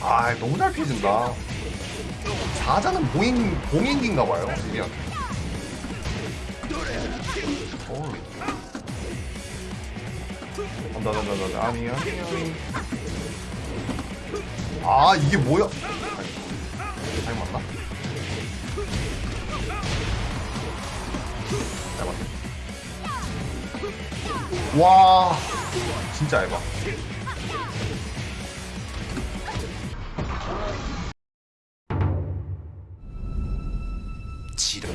아 너무 잘 피해준다. 사자는 봉인 봉인기인가봐요. 미안. 어. 간다 간다 간다 아니 아니 아니. 아 이게 뭐야? 아니, 잘 맞나? 잘 맞네. 와. 진짜 얇아 지루